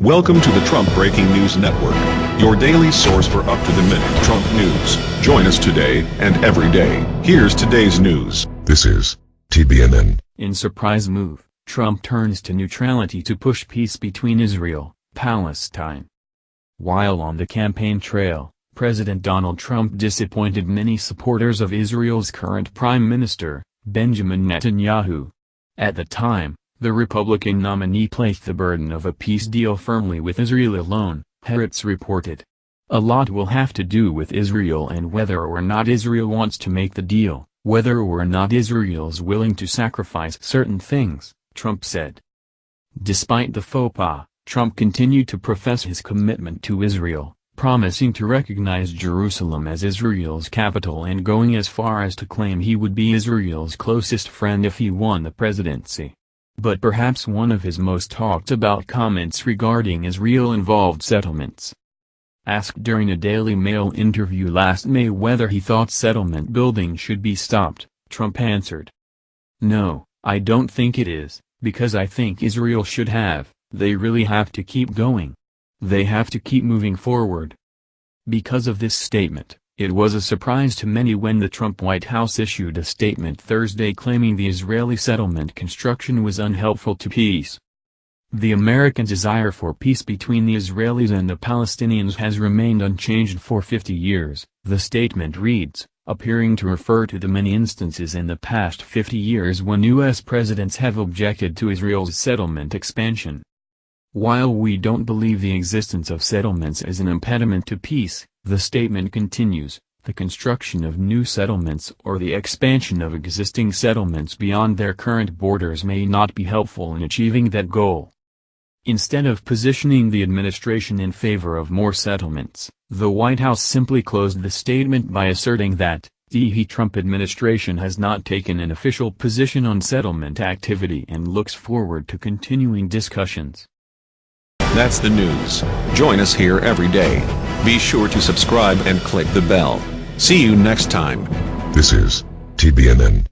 Welcome to the Trump Breaking News Network, your daily source for up-to-the-minute Trump news. Join us today and every day. Here's today's news. This is TBNN. In surprise move, Trump turns to neutrality to push peace between Israel, Palestine. While on the campaign trail, President Donald Trump disappointed many supporters of Israel's current prime minister, Benjamin Netanyahu. At the time, the Republican nominee placed the burden of a peace deal firmly with Israel alone, Haaretz reported. A lot will have to do with Israel and whether or not Israel wants to make the deal, whether or not Israel's willing to sacrifice certain things, Trump said. Despite the faux pas, Trump continued to profess his commitment to Israel, promising to recognize Jerusalem as Israel's capital and going as far as to claim he would be Israel's closest friend if he won the presidency. But perhaps one of his most talked about comments regarding Israel-involved settlements. Asked during a Daily Mail interview last May whether he thought settlement building should be stopped, Trump answered. No, I don't think it is, because I think Israel should have, they really have to keep going. They have to keep moving forward. Because of this statement, it was a surprise to many when the Trump White House issued a statement Thursday claiming the Israeli settlement construction was unhelpful to peace. The American desire for peace between the Israelis and the Palestinians has remained unchanged for 50 years, the statement reads, appearing to refer to the many instances in the past 50 years when U.S. presidents have objected to Israel's settlement expansion. While we don't believe the existence of settlements is an impediment to peace, the statement continues, the construction of new settlements or the expansion of existing settlements beyond their current borders may not be helpful in achieving that goal. Instead of positioning the administration in favor of more settlements, the White House simply closed the statement by asserting that, the Trump administration has not taken an official position on settlement activity and looks forward to continuing discussions. That's the news. Join us here every day. Be sure to subscribe and click the bell. See you next time. This is TBNN.